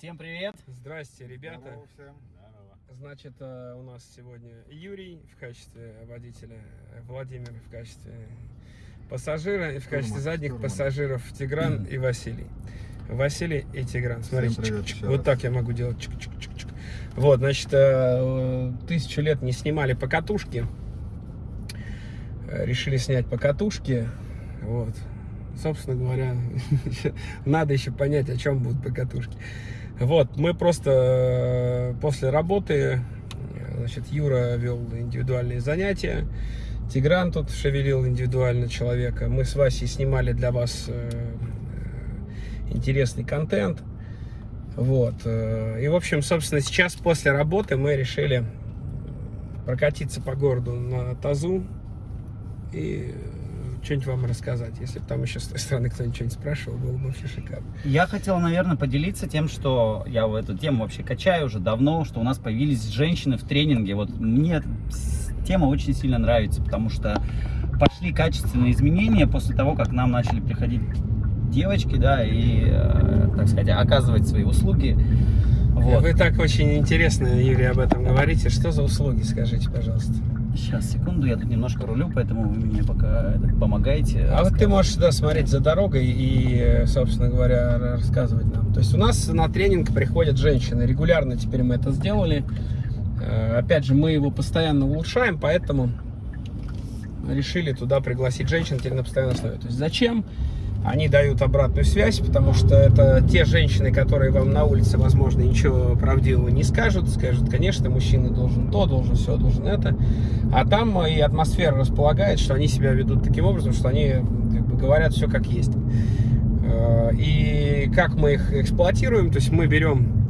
Всем привет! Здрасте, ребята. Здорово всем. Значит, э, у нас сегодня Юрий в качестве водителя, э, Владимир в качестве пассажира, и в качестве Штурман, задних штурман. пассажиров Тигран и Василий. Василий и Тигран. Смотрите, привет чик-чик. еще вот раз. так я могу делать. чик-чик-чик-чик. Вот, значит, э, тысячу лет не снимали покатушки. Решили снять покатушки. Вот. Собственно говоря, надо еще понять, о чем будут покатушки. Вот, мы просто э, после работы, э, значит, Юра вел индивидуальные занятия, Тигран тут шевелил индивидуально человека. Мы с Васей снимали для вас э, интересный контент. Вот. И, в общем, собственно, сейчас после работы мы решили прокатиться по городу на тазу и что-нибудь вам рассказать. Если бы там еще с той стороны кто-нибудь что-нибудь спрашивал, было бы вообще шикарно. Я хотел, наверное, поделиться тем, что я в эту тему вообще качаю уже давно, что у нас появились женщины в тренинге. Вот мне тема очень сильно нравится, потому что пошли качественные изменения после того, как нам начали приходить девочки, да, и, э, так сказать, оказывать свои услуги. Вот. Вы так очень интересно, Юрий, об этом говорите. Что за услуги, скажите, пожалуйста? Сейчас, секунду, я тут немножко рулю, поэтому вы мне пока помогаете. А вот ты можешь сюда смотреть за дорогой и, собственно говоря, рассказывать нам. То есть у нас на тренинг приходят женщины. Регулярно теперь мы это сделали. Э, Опять же, мы его постоянно улучшаем, поэтому решили туда пригласить женщин теперь на постоянной основе. То есть зачем? Они дают обратную связь, потому что это те женщины, которые вам на улице, возможно, ничего правдивого не скажут. Скажут, конечно, мужчина должен то, должен все, должен это. А там и атмосфера располагает, что они себя ведут таким образом, что они как бы, говорят все как есть. Э, И как мы их эксплуатируем, то есть мы берем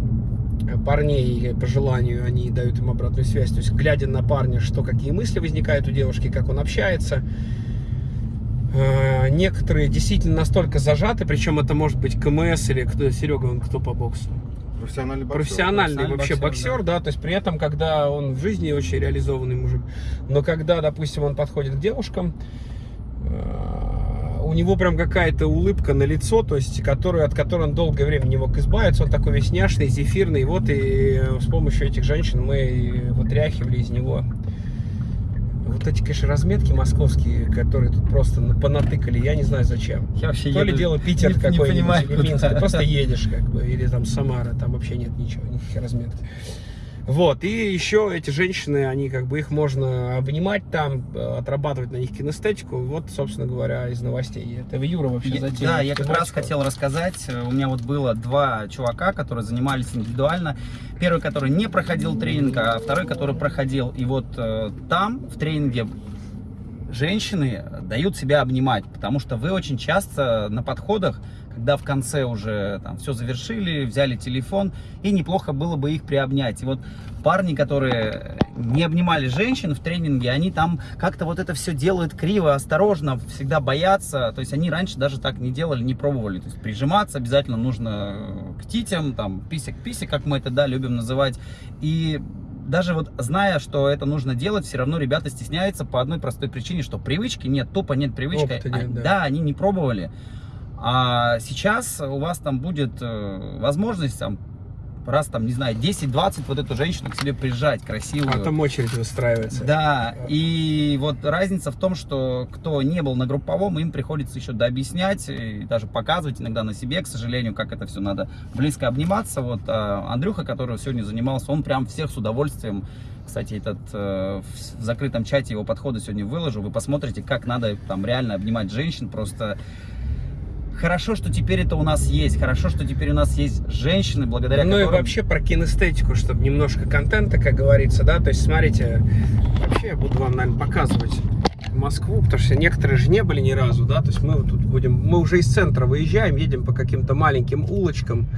парней по желанию, они дают им обратную связь, то есть глядя на парня, что какие мысли возникают у девушки, как он общается. Э, Некоторые действительно настолько зажаты, причем это может быть КМС или кто, Серега, он кто по боксу? Профессиональный боксер. профессиональный профессиональный вообще боксер, боксер, да. то есть при этом, когда он в жизни очень реализованный мужик, но когда, допустим, он подходит к девушкам, э, у него прям какая-то улыбка на лицо, то есть, которую, от которой он долгое время не мог избавиться, он такой весь няшный, зефирный, вот и э, с помощью этих женщин мы вытряхивали из него вот эти, конечно, разметки московские, которые тут просто на- понатыкали, я не знаю зачем. Я вообще То ли еду- дело Питер какой-нибудь. Минск, ты просто едешь, как бы, или там Самара, там вообще нет ничего, никаких разметок. Вот, и еще эти женщины, они как бы их можно обнимать там, э, отрабатывать на них кинестетику. Вот, собственно говоря, из новостей. Это Юра вообще Я- затеял. Да, я как раз хотел рассказать. Э, У меня вот было два чувака, которые занимались индивидуально. Первый, который не проходил тренинг, а второй, который проходил. И вот э, там, в тренинге, женщины дают себя обнимать, потому что вы очень часто на подходах, когда в конце уже там все завершили, взяли телефон, и неплохо было бы их приобнять. И вот парни, которые не обнимали женщин в тренинге, они там как-то вот это все делают криво, осторожно, всегда боятся. То есть они раньше даже так не делали, не пробовали. То есть прижиматься обязательно нужно к титям, там, писек-писек, как мы это, да, любим называть. И даже вот зная, что это нужно делать, все равно ребята стесняются по одной простой причине, что привычки нет, тупо нет привычки. Опыта нет, А- да. да, они не пробовали. А сейчас у вас там будет э, возможность там раз там, не знаю, 10-20 вот эту женщину к себе прижать красивую. А там очередь выстраивается. Да, и вот разница в том, что кто не был на групповом, им приходится еще дообъяснять и даже показывать иногда на себе, к сожалению, как это все надо близко обниматься. Вот а, Андрюха, который сегодня занимался, он прям всех с удовольствием, кстати, этот э, в закрытом чате его подходы сегодня выложу, вы посмотрите, как надо там реально обнимать женщин, просто хорошо, что теперь это у нас есть, хорошо, что теперь у нас есть женщины, благодаря Ну и которым... вообще про кинестетику, чтобы немножко контента, как говорится, да, то есть смотрите, вообще я буду вам, наверное, показывать Москву, потому что некоторые же не были ни разу, да, то есть мы вот тут будем, мы уже из центра выезжаем, едем по каким-то маленьким улочкам,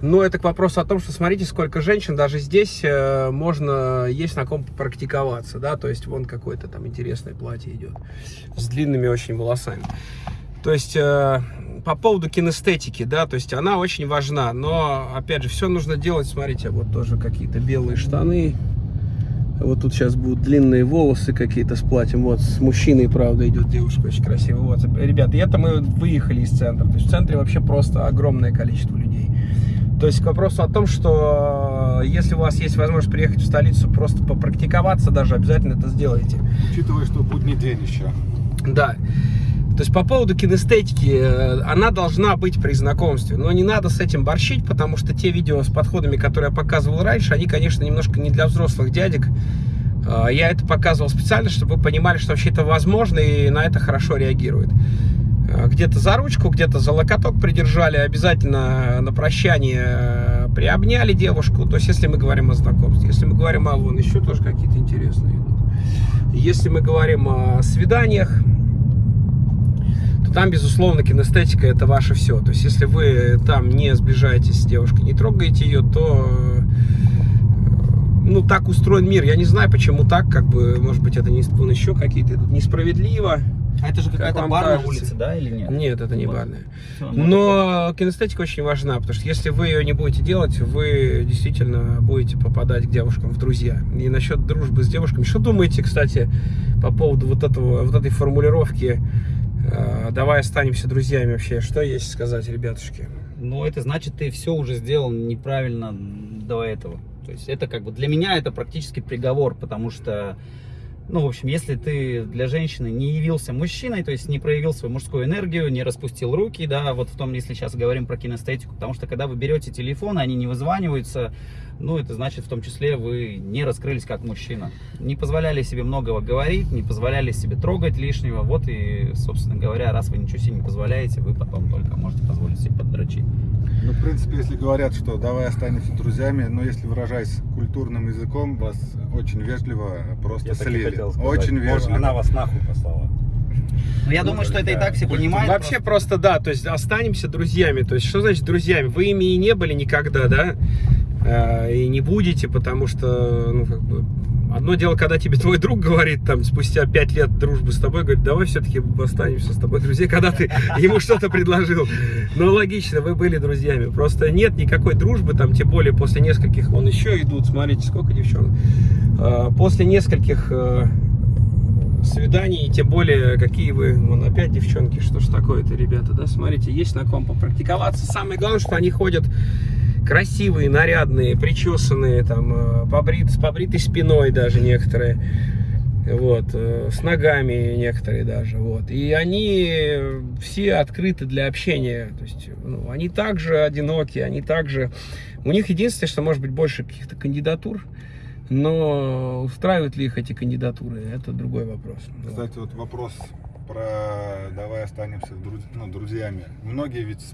но это к вопросу о том, что смотрите, сколько женщин, даже здесь э, можно, есть на ком практиковаться, да, то есть вон какое-то там интересное платье идет, с длинными очень волосами. То есть э, по поводу кинестетики, да, то есть она очень важна, но опять же все нужно делать, смотрите, вот тоже какие-то белые штаны, вот тут сейчас будут длинные волосы какие-то с платьем, вот с мужчиной, правда, идет девушка очень красивая, вот, ребят, и это мы выехали из центра, то есть в центре вообще просто огромное количество людей. То есть к вопросу о том, что э, если у вас есть возможность приехать в столицу, просто попрактиковаться даже, обязательно это сделайте. Учитывая, что будний день еще. Да. То есть по поводу кинестетики, э, она должна быть при знакомстве, но не надо с этим борщить, потому что те видео с подходами, которые я показывал раньше, они, конечно, немножко не для взрослых дядек. Э, Я это показывал специально, чтобы вы понимали, что вообще это возможно и на это хорошо реагирует. Э, Где-то за ручку, где-то за локоток придержали, обязательно на прощание э, приобняли девушку. То есть если мы говорим о знакомстве, если мы говорим о вон еще тоже какие-то интересные. Если мы говорим о свиданиях, там, безусловно, кинестетика это ваше все. То есть, если вы там не сближаетесь с девушкой, не трогаете ее, то э, ну, так устроен мир. Я не знаю, почему так, как бы, может быть, это не, еще какие-то идут несправедливо. А это же Как какая-то вам бар на кажется? улице, да, или нет? Нет, это не Вот. барная. Всё. Но кинестетика очень важна, потому что если вы ее не будете делать, вы действительно будете попадать к девушкам в друзья. И насчет дружбы с девушками, что думаете, кстати, по поводу вот этого, вот этой формулировки «давай останемся друзьями» вообще? Что есть сказать, ребятушки? Ну, это значит, ты все уже сделал неправильно до этого. То есть это как бы для меня это практически приговор, потому что, ну, в общем, если ты для женщины не явился мужчиной, то есть не проявил свою мужскую энергию, не распустил руки, да, вот в том, если сейчас говорим про кинестетику, потому что когда вы берете телефон, они не вызваниваются, ну, это значит, в том числе, вы не раскрылись как мужчина. Не позволяли себе многого говорить, не позволяли себе трогать лишнего, вот и, собственно говоря, раз вы ничего себе не позволяете, вы потом только можете позволить себе поддрочить. Ну, в принципе, если говорят, что давай останемся друзьями, но если выражаясь культурным языком, вас очень вежливо просто Я слили. Хотел сказать. Очень Может, вежливо. Она вас нахуй послала. Ну, я думаю, что это и так все понимают. Вообще просто да, то есть останемся друзьями. То есть что значит друзьями? Вы ими и не были никогда, да? Э, И не будете, потому что, ну, как бы, одно дело, когда тебе твой друг говорит, там, спустя пять лет дружбы с тобой, говорит, давай все-таки останемся с тобой друзья, когда ты ему что-то предложил. Ну, логично, вы были друзьями. Просто нет никакой дружбы, там, тем более после нескольких, вон еще идут, смотрите, сколько девчонок. Э, После нескольких э, свиданий, тем более, какие вы, вон опять девчонки, что ж такое-то, ребята, да, смотрите, есть на ком попрактиковаться. Самое главное, что они ходят красивые, нарядные, причесанные, там, э, побрит, с побритой спиной даже некоторые, вот, э, с ногами некоторые даже, вот, и они все открыты для общения, то есть, ну, они также одиноки, они также, у них единственное, что может быть больше каких-то кандидатур, но устраивают ли их эти кандидатуры, это другой вопрос. Кстати, вот вопрос про давай останемся друз- ну, друзьями. Многие ведь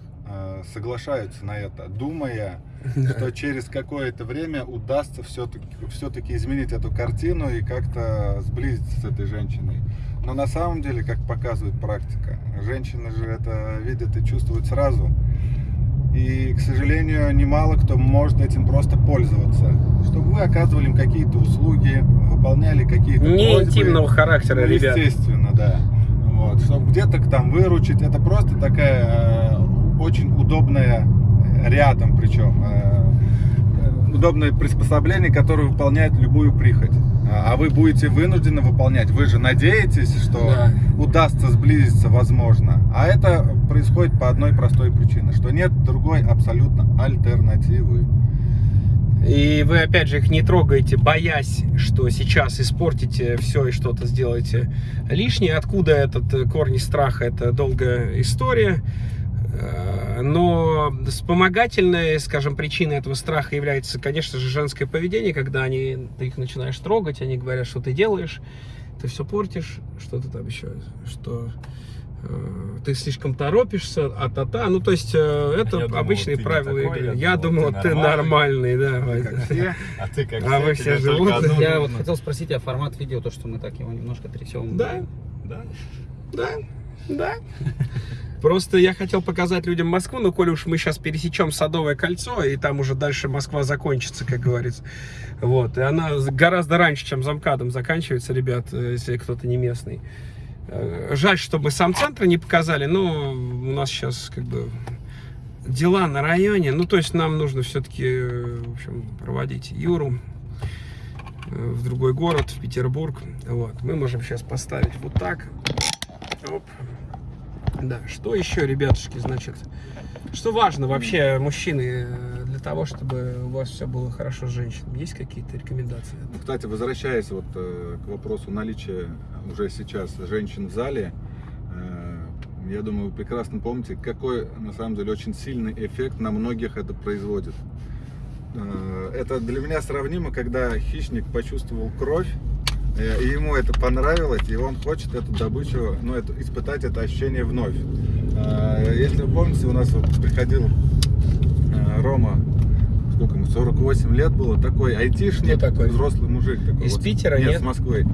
соглашаются на это, думая, что через какое-то время удастся все-таки все-таки изменить эту картину и как-то сблизиться с этой женщиной. Но на самом деле, как показывает практика, женщины же это видят и чувствуют сразу. И, к сожалению, немало кто может этим просто пользоваться. Чтобы вы оказывали им какие-то услуги, выполняли какие-то Не просьбы. интимного характера, Ну, ребят. Естественно, да. Вот, чтобы где-то там выручить, это просто такая э, очень удобная э, рядом, причем э, удобное приспособление, которое выполняет любую прихоть. А вы будете вынуждены выполнять. Вы же надеетесь, что Да. удастся сблизиться, возможно. А это происходит по одной простой причине, что нет другой абсолютно альтернативы. И вы, опять же, их не трогаете, боясь, что сейчас испортите все и что-то сделаете лишнее. Откуда этот э, корни страха? Это долгая история. Э, Но вспомогательной, скажем, причиной этого страха является, конечно же, женское поведение, когда они, ты их начинаешь трогать, они говорят, что ты делаешь, ты все портишь, что ты там еще, что э, ты слишком торопишься, а-та-та. Ну, то есть, э, это Я думал, обычные ты не правила такой, игры. я Я думал, думал, ты ты нормальный. нормальный, да. Как все. А ты как А вы все живут? Я вот хотел спросить, а формат видео, то, что мы так его немножко трясем. Да. Да? Да, да. Просто я хотел показать людям Москву, но коли уж мы сейчас пересечем Садовое кольцо, и там уже дальше Москва закончится, как говорится. Вот. И она гораздо раньше, чем замкадом заканчивается, ребят, э, если кто-то не местный. Э, Жаль, что мы сам центр не показали, но у нас сейчас как бы дела на районе. Ну, то есть нам нужно все-таки, в общем, проводить Юру э, в другой город, в Петербург. Вот. Мы можем сейчас поставить вот так. Оп. Да, что еще, ребятушки, значит, что важно вообще, мужчины, э, для того, чтобы у вас все было хорошо с женщинами? Есть какие-то рекомендации? Ну, Кстати, возвращаясь вот э, к вопросу наличия уже сейчас женщин в зале, э, я думаю, вы прекрасно помните, какой на самом деле очень сильный эффект на многих это производит. Это для меня сравнимо, когда хищник почувствовал кровь, и ему это понравилось, и он хочет эту добычу, ну, это, испытать это ощущение вновь. Э, Если вы помните, у нас вот приходил э, Рома, сколько ему, 48 лет было, такой айтишник, Кто такой? взрослый мужик. Такой, Из Питера, нет? с Москвы.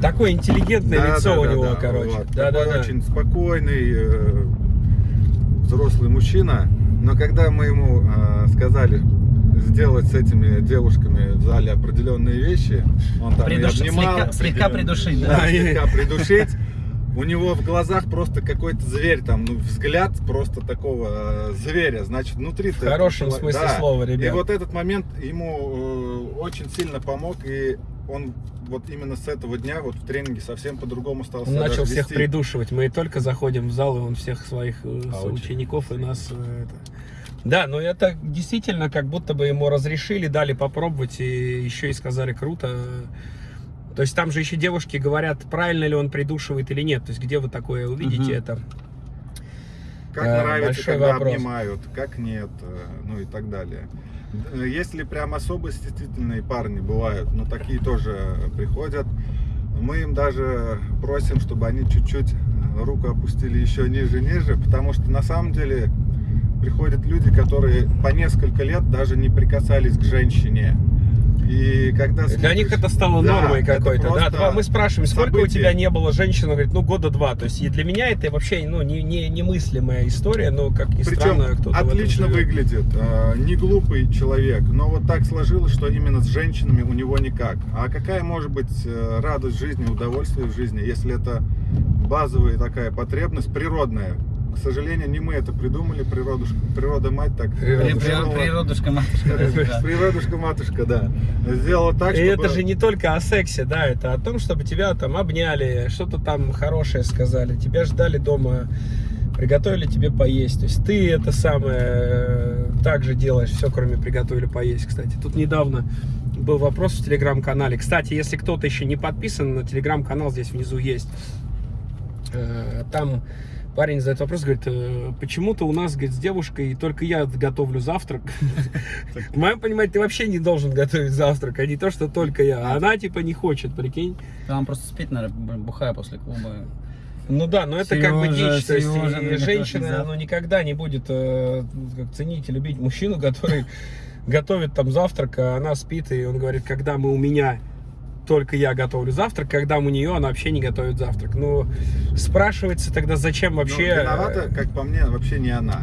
Такое интеллигентное Да, лицо да, у да, него, да, короче. вот. Да, да, Такой да. очень спокойный, э, взрослый мужчина. Но когда мы ему э, сказали сделать с этими девушками в зале определенные вещи, он там и Придуш- обнимал, слегка, слегка придушить, да, да. слегка придушить. У него в глазах просто какой-то зверь, там, ну, взгляд просто такого э, зверя, значит, внутри В хорошем смысле слова, И ребят. вот этот момент ему э, очень сильно помог, и он вот именно с этого дня вот в тренинге совсем по-другому стал Он начал даже всех вести. придушивать. Мы только заходим в зал, и он всех своих э, А, соучеников и нас... э, это. Да, но это действительно как будто бы ему разрешили, дали попробовать, и еще и сказали круто. То есть там же еще девушки говорят, правильно ли он придушивает или нет. То есть где вы такое увидите Мгм. это? Как Э, нравится, когда вопрос. обнимают, как нет, э, ну и так далее. Э, Если прям особо стеснительные парни бывают, но такие тоже приходят, мы им даже просим, чтобы они чуть-чуть э, руку опустили еще ниже-ниже, потому что на самом деле приходят люди, которые по несколько лет даже не прикасались к женщине. И когда Для смотришь- них это стало Да, нормой какой-то. Да, два- мы спрашиваем, сколько у событие. тебя не было женщин? Он говорит, ну года два. То есть и для меня это вообще ну, не, не, немыслимая история, но как ни Причем странно, кто-то отлично выглядит, э, не глупый человек, но вот так сложилось, что именно с женщинами у него никак. А какая может быть э, радость жизни, удовольствие в жизни, если это базовая такая потребность природная? К сожалению, не мы это придумали, природушка, природа мать так. Природушка, матушка. да. Природушка матушка, да. Сделала так, И чтобы... это же не только о сексе, да, это о том, чтобы тебя там обняли, что-то там хорошее сказали, тебя ждали дома, приготовили тебе поесть. То есть ты это самое э, также делаешь, все кроме приготовили поесть, кстати. Тут недавно был вопрос в телеграм-канале. Кстати, если кто-то еще не подписан на телеграм-канал, здесь внизу есть. Э, Там парень задает вопрос, говорит, «Э, почему-то у нас, говорит, с девушкой только я готовлю завтрак. В моем понимании, ты вообще не должен готовить завтрак, а не то, что только я. А Она типа не хочет, прикинь. Там просто спит, наверное, бухая после клуба. Ну да, но это как бы дичь. То есть женщина ну, никогда не будет э, ценить и любить мужчину, который готовит там завтрак, а она спит, и он говорит, когда мы у меня только я готовлю завтрак, когда у нее она вообще не готовит завтрак. Ну, спрашивается тогда, зачем Ну, вообще... э, виновата, как по мне, вообще не она.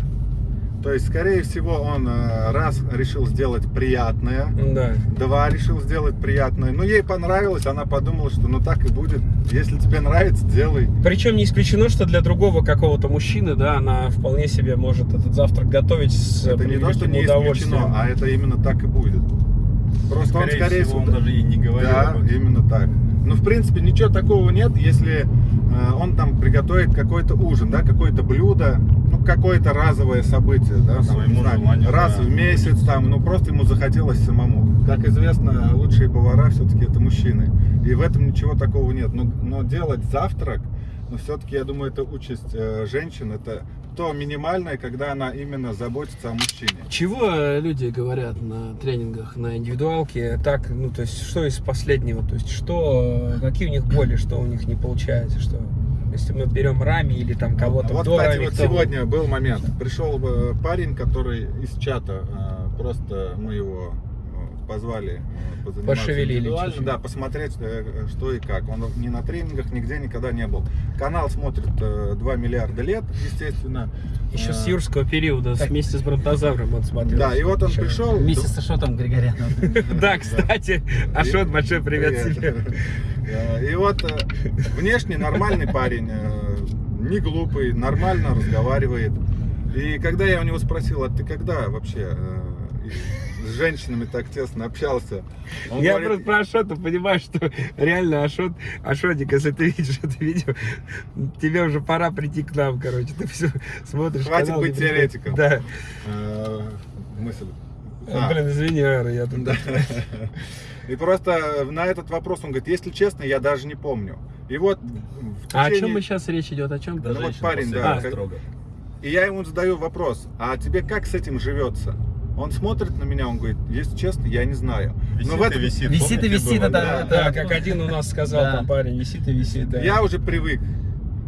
То есть, скорее всего, он э, раз решил сделать приятное, Да. Два решил сделать приятное. Но ей понравилось, она подумала, что ну так и будет. Если тебе нравится, делай. Причем не исключено, что для другого какого-то мужчины, да, она вполне себе может этот завтрак готовить с это не то, что не исключено, а это именно так и будет. Просто он, скорее всего, он даже и не говорил. да, именно так. Ну, в принципе, ничего такого нет, если э, он там приготовит какой-то ужин, да, какое-то блюдо, ну, какое-то разовое событие, да, там, Своему знаю, желанию, раз да. в месяц, там, ну, просто ему захотелось самому. Как известно, лучшие повара все-таки это мужчины. И в этом ничего такого нет. Но, но делать завтрак, но все-таки, я думаю, это участь э, женщин, это то минимальное, когда она именно заботится о мужчине. Чего люди говорят на тренингах, на индивидуалке? Так, ну, то есть, что из последнего? То есть, что, какие у них боли, что у них не получается, что... Если мы берем Рами или там кого-то Вот, кстати, Рами, вот кто- сегодня был момент. Пришел э, парень, который из чата, э, просто мы его позвали э, Пошевелили да, посмотреть, э, что и как. Он ни на тренингах, нигде никогда не был. Канал смотрит э, 2 миллиарда лет, естественно. Еще Э, с юрского периода, Так. вместе с бронтозавром он смотрел. Да, и вот он Еще. пришел. Вместе с Ашотом Григоряном. Да, кстати, Ашот, большой привет тебе. Э, И вот э, внешне нормальный парень, э, не глупый, нормально разговаривает. И когда я у него спросил, а ты когда вообще э, с женщинами так тесно общался? Он Я говорит, просто про Ашота понимаю, что реально Ашот, Ашотик, если ты видишь это видео, тебе уже пора прийти к нам, короче. Ты все смотришь Хватит канал, быть теоретиком. Да. э, мысль. Э, А. Блин, извини, Ара, я тут... Да. И просто на этот вопрос он говорит, если честно, я даже не помню. И вот в А о течение- чем мы сейчас речь идет? О чем? Да вот парень, да, строго. И я ему задаю вопрос, а тебе как с этим живется? Он смотрит на меня, он говорит, если честно, я не знаю. Висит Но в и этом- висит. Висит и висит, было, это- да? это- Да, как один у нас сказал Да. там парень, висит и висит, да. Я уже привык.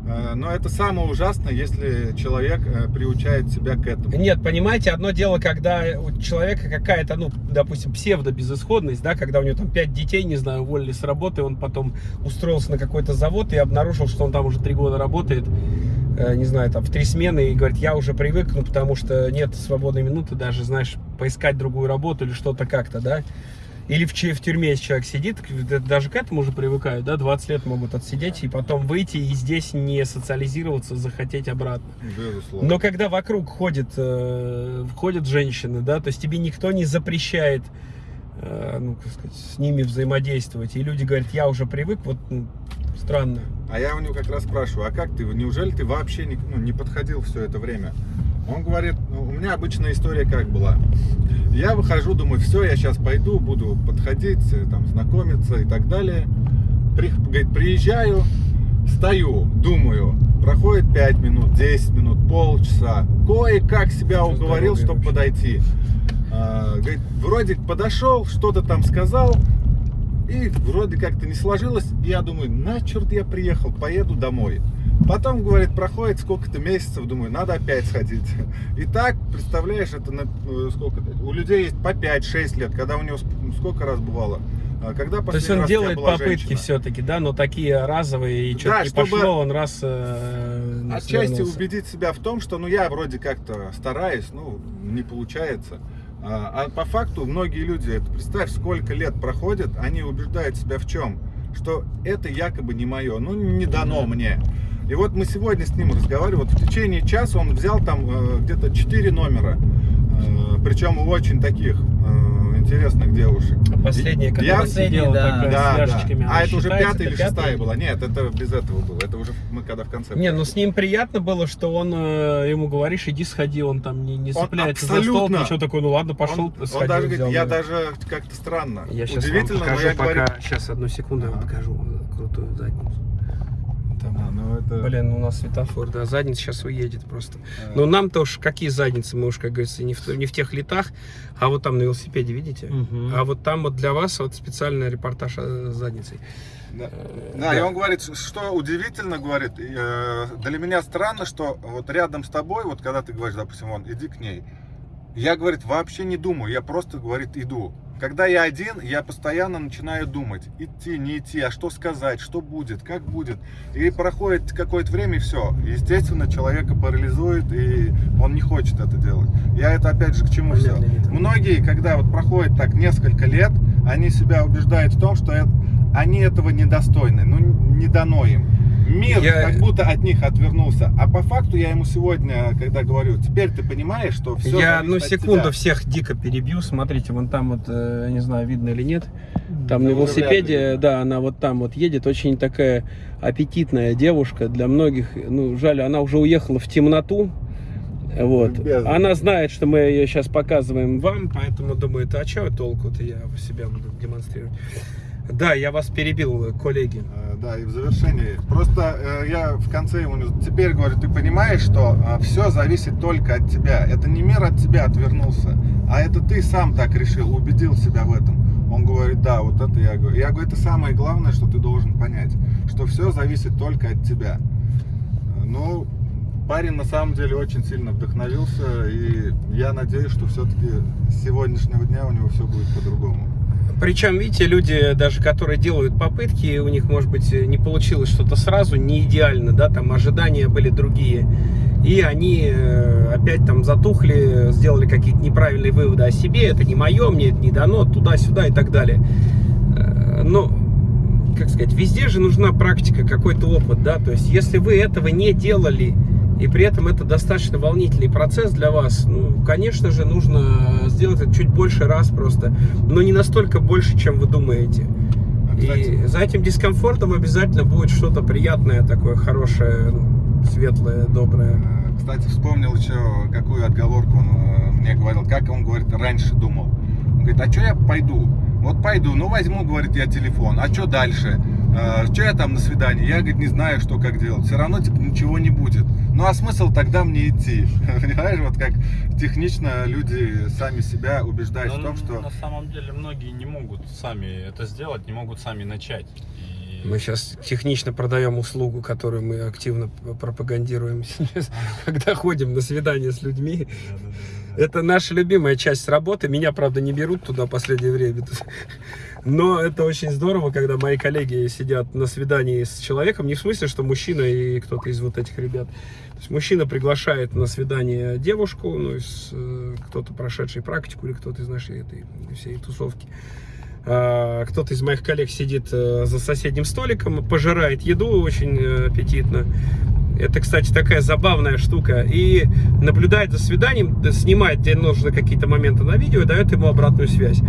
Э, Но это самое ужасное, если человек э, приучает себя к этому. Нет, понимаете, одно дело, когда у человека какая-то, ну, допустим, псевдо-безысходность, да, когда у него там пять детей, не знаю, уволили с работы, он потом устроился на какой-то завод и обнаружил, что он там уже три года работает, не знаю, там в три смены, и говорит, я уже привык, ну, потому что нет свободной минуты даже, знаешь, поискать другую работу или что-то как-то, да. Или в, в тюрьме, если человек сидит, даже к этому уже привыкают, да, 20 лет могут отсидеть и потом выйти и здесь не социализироваться, захотеть обратно. Безусловно. Но когда вокруг ходят, э, ходят женщины, да, то есть тебе никто не запрещает, э, ну, как сказать, с ними взаимодействовать. И люди говорят, я уже привык, вот ну, странно. А я у него как раз спрашиваю, а как ты, неужели ты вообще не, ну, не подходил все это время? Он говорит, ну, у меня обычная история как была. Я выхожу, думаю, все, я сейчас пойду, буду подходить, э, там, знакомиться и так далее. При- говорит, приезжаю, стою, думаю, проходит 5 минут, 10 минут, полчаса. Кое-как себя уговорил, чтобы подойти. А, говорит, вроде подошел, что-то там сказал, и вроде как-то не сложилось. И я думаю, на черт я приехал, поеду домой. Потом, говорит, проходит сколько-то месяцев, думаю, надо опять сходить. И так, представляешь, это на, э, сколько у людей есть по 5-6 лет, когда у него ск- сколько раз бывало. А Когда То есть он делает попытки все-таки, да, но такие разовые, и что-то Да, не чтобы пошло, он раз э, ну, Отчасти свернулся. убедить себя в том, что ну я вроде как-то стараюсь, ну не получается. А, а по факту многие люди, представь, сколько лет проходит, они убеждают себя в чем? Что это якобы не мое, ну не дано мне. И вот мы сегодня с ним разговаривали, вот в течение часа он взял там э, где-то 4 номера, э, причем очень таких интересных девушек. А последняя, Я- Последняя, сидела да. Да, с да. А это уже пятая или это шестая пятая? была? Нет, это без этого было. Это уже мы когда в конце. Не, ну с ним приятно было, что он э, ему говоришь, иди сходи, он там не, не Он цепляется за стол, ничего такой, ну ладно, пошел, он, он сходил, даже взял, говорит, я да. даже как-то странно. Я сейчас вам Удивительно, покажу но я пока, говорю... сейчас одну секунду я вам покажу крутую задницу. Там, А, ну это... Блин, у нас светофор, да, задница сейчас уедет просто. э, Но нам-то уж какие задницы, мы уж, как говорится, не в, не в тех летах, а вот там на велосипеде, видите? Мгм. А вот там вот для вас вот специальный репортаж с задницей. Да. Э, Да, и он говорит, что удивительно, говорит, э, для меня странно, что вот рядом с тобой, вот когда ты говоришь, допустим, вон, иди к ней, я, говорит, вообще не думаю, я просто, говорит, иду. Когда я один, я постоянно начинаю думать, идти, не идти, а что сказать, что будет, как будет. И проходит какое-то время, и все. Естественно, человека парализует, и он не хочет это делать. Я это, опять же, к чему все. Многие, когда вот проходит так несколько лет, они себя убеждают в том, что это- они этого недостойны, ну не дано им. Мир Я- как будто от них отвернулся. А по факту я ему сегодня, когда говорю, теперь ты понимаешь, что все Я, ну, секунду всех дико перебью. Смотрите, вон там вот, э, не знаю, видно или нет. Там Ну, на велосипеде, да, она вот там вот едет. Очень такая аппетитная девушка. Для многих, ну, жаль, она уже уехала в темноту. Вот. Бездна. Она знает, что мы ее сейчас показываем вам, поэтому думает, а что толку-то я себя буду демонстрировать. Да, я вас перебил, коллеги. Э, Да, и в завершении. Просто э, я в конце ему теперь говорю, ты понимаешь, что все зависит только от тебя. Это не мир от тебя отвернулся, а это ты сам так решил, убедил себя в этом. Он говорит, да, вот это я говорю. Я говорю, это самое главное, что ты должен понять, что все зависит только от тебя. Э, Ну, парень на самом деле очень сильно вдохновился, и я надеюсь, что все-таки с сегодняшнего дня у него все будет по-другому. Причем, видите, люди, даже которые делают попытки, у них, может быть, не получилось что-то сразу, не идеально, да, там ожидания были другие. И они э, опять там затухли, сделали какие-то неправильные выводы о себе, это не мое, мне это не дано, туда-сюда и так далее. Э, Но, как сказать, везде же нужна практика, какой-то опыт, да, то есть если вы этого не делали, и при этом это достаточно волнительный процесс для вас, ну, конечно же, нужно сделать это чуть больше раз просто, но не настолько больше, чем вы думаете. А, И за этим дискомфортом обязательно будет что-то приятное, такое хорошее, ну, светлое, доброе. Э, Кстати, вспомнил еще, какую отговорку он э, мне говорил, как он, говорит, раньше думал. Он говорит, а что я пойду? Вот пойду, ну возьму, говорит, я телефон. А что дальше? что я там на свидании? Я, говорит, не знаю, что как делать. Все равно, типа, ничего не будет. Ну, а смысл тогда мне идти? Понимаешь, вот как технично люди сами себя убеждают Но в том, что... На самом деле многие не могут сами это сделать, не могут сами начать. И- Мы сейчас технично продаем услугу, которую мы активно пропагандируем сейчас, когда ходим на свидание с людьми. Да-да-да-да. Это наша любимая часть работы. Меня, правда, не берут туда в последнее время. Но это очень здорово, когда мои коллеги сидят на свидании с человеком. Не в смысле, что мужчина и кто-то из вот этих ребят. То есть мужчина приглашает на свидание девушку, ну, э, кто-то прошедший практику или кто-то из нашей этой всей тусовки. А, Кто-то из моих коллег сидит э, за соседним столиком, пожирает еду очень э, аппетитно. Это, кстати, такая забавная штука. И наблюдает за свиданием, да, снимает, где нужно какие-то моменты на видео и дает ему обратную связь.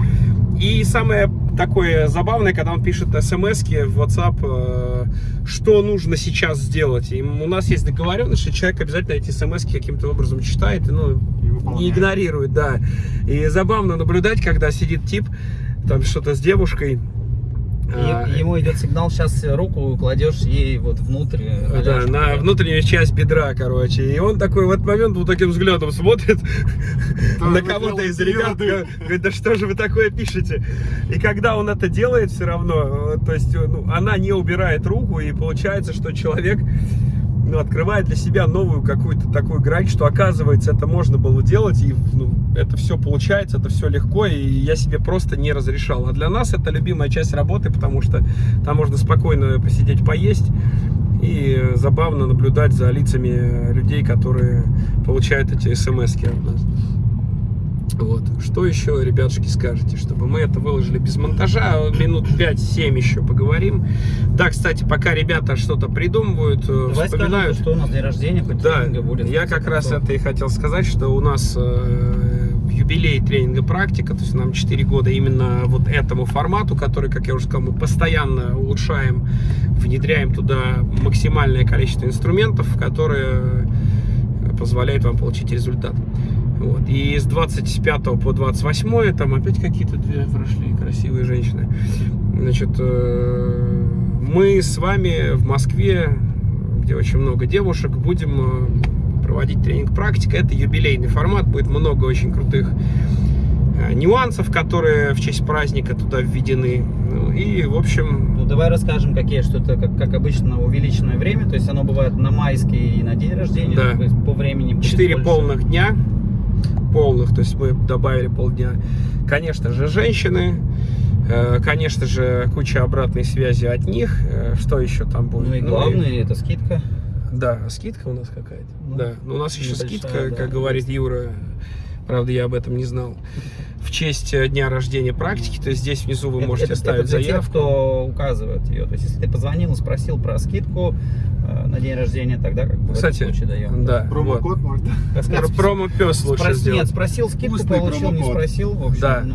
И самое такое забавное, когда он пишет смс в WhatsApp, э, что нужно сейчас сделать. И у нас есть договоренность, что человек обязательно эти смс каким-то образом читает и, ну, И не игнорирует, да. И забавно наблюдать, когда сидит тип, там что-то с девушкой. а, И ему идет сигнал, сейчас руку кладешь ей вот внутрь. э, Да, на внутреннюю часть бедра, короче. И он такой в этот момент вот таким взглядом смотрит на кого-то из ребят. Говорит, да что же вы такое пишете? И когда он это делает все равно, э, то есть ну, она не убирает руку, и получается, что человек открывает для себя новую какую-то такую грань, что оказывается это можно было делать, и ну, это все получается, это все легко, и я себе просто не разрешал. А для нас это любимая часть работы, потому что там можно спокойно посидеть, поесть, и забавно наблюдать за лицами людей, которые получают эти смс от нас. Вот. Что еще, ребятушки, скажете, чтобы мы это выложили без монтажа? Минут 5-7 еще поговорим. Да, кстати, пока ребята что-то придумывают, э, Давай скажем, вспоминают. что у нас день рождения, хоть Да, будет. я как раз концов. это и хотел сказать, что у нас э, юбилей тренинга практика, то есть нам 4 года именно вот этому формату, который, как я уже сказал, мы постоянно улучшаем, внедряем туда максимальное количество инструментов, которые э, позволяют вам получить результат. Вот. И с 25 по 28 там опять какие-то две прошли красивые женщины. Значит, э, мы с вами в Москве, где очень много девушек, будем э, проводить тренинг практика. Это юбилейный формат, будет много очень крутых э, нюансов, которые в честь праздника туда введены. Ну, и, в общем, Ну, давай расскажем, какие, что это, как, как обычно, увеличенное время. То есть оно бывает на майский и на день рождения. Да. То есть по времени будет 4 больше. полных дня. Полных, то есть мы добавили полдня. Конечно же, женщины. э, Конечно же, куча обратной связи от них. Э, Что еще там будет? Ну и главное, это скидка. Да, скидка у нас какая-то. Ну, да, но у нас еще небольшая, скидка, да, как говорит Юра. Правда, я об этом не знал. В честь э, дня рождения практики, то есть здесь внизу вы Это- можете это, оставить это для тех, заявку. кто указывает ее. То есть, если ты позвонил и спросил про скидку э, на день рождения, тогда как бы Кстати, в этом случае даем. Да, вот. Промокод можно. Сказать, Промо-пес лучше спрос- сделать. Нет, спросил скидку, Вкусный получил, не спросил. В общем, Да. ну,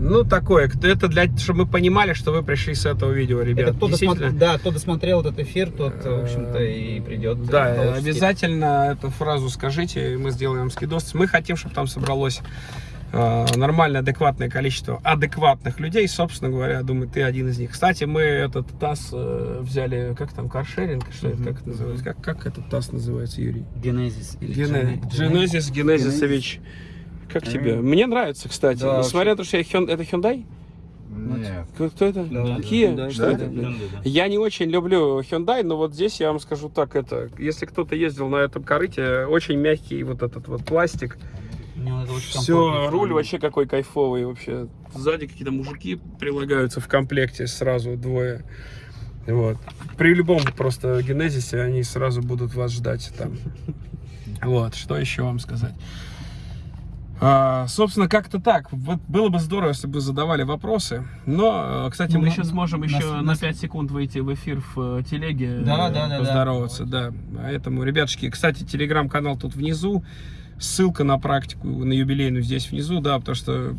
Ну, такое, это для, чтобы мы понимали, что вы пришли с этого видео, ребят. это кто, Действительно, досмотр- да, кто досмотрел этот эфир, тот, в общем-то, и придет. Да, обязательно эту фразу скажите, и мы сделаем скидос. Мы хотим, чтобы там собралось нормальное, адекватное количество адекватных людей. Собственно говоря, думаю, ты один из них. Кстати, мы этот ТАСС э, взяли, как там, каршеринг, что это, как это называется? Как, как этот ТАСС называется, Юрий? Генезис. Генезис Генезисович. Как тебе? Мне нравится, кстати. Да, Несмотря на то, что я это Hyundai? Нет. Кто это? Да, Kia? да, Что да, это? да, да. Я не очень люблю Hyundai, но вот здесь я вам скажу так, это, если кто-то ездил на этом корыте, очень мягкий вот этот вот пластик. Мне это очень. Все, руль вообще какой кайфовый вообще. Сзади какие-то мужики прилагаются в комплекте сразу двое. Вот. При любом просто генезисе они сразу будут вас ждать там. Вот, что еще вам сказать? А, собственно, как-то так. Вот было бы здорово, если бы задавали вопросы. Но, э, кстати, Ну, мы на- еще сможем нас- еще на нас- 5 секунд выйти в эфир в э, телеге. Да, э, да, да, да. Поздороваться, да. Поэтому, ребятушки, кстати, телеграм-канал тут внизу. Ссылка на практику, на юбилейную здесь внизу, да, потому что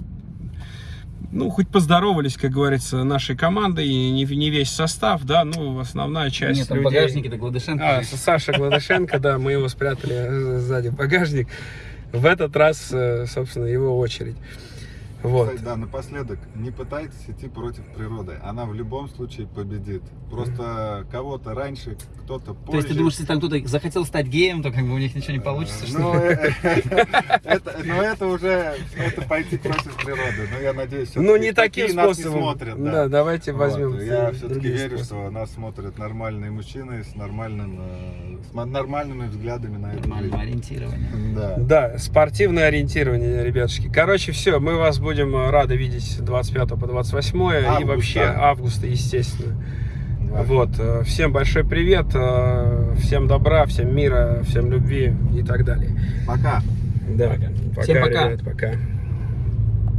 ну, хоть поздоровались, как говорится, нашей командой, и не, не весь состав, да, ну, основная часть Нет, там людей... багажнике-то Гладышенко. А. Саша Гладышенко, да, мы его спрятали э, сзади багажник. в этот раз, э, собственно, его очередь. Вот. Кстати, да, напоследок, не пытайтесь идти против природы. Она в любом случае победит. Просто кого-то раньше, кто-то позже. То есть ты думаешь, если там кто-то захотел стать геем, то как бы у них ничего не получится, что Ну, ли? э, это, но это уже это пойти против природы. Но я надеюсь, Ну, всё-таки не таким такие нас не способом. смотрят. Да, давайте Вот, возьмем. Я все-таки верю, способы. что нас смотрят нормальные мужчины с, нормальным, э, нормальными взглядами на это. Нормальное ориентирование. Да. Да, спортивное ориентирование, ребятушки. Короче, все, мы вас будем э, рады видеть 25 по 28 и Августа. вообще августа, естественно. Да. Вот, э, всем большой привет, э, всем добра, всем мира, всем любви и так далее. Пока. Да, Всем пока. ребят, пока.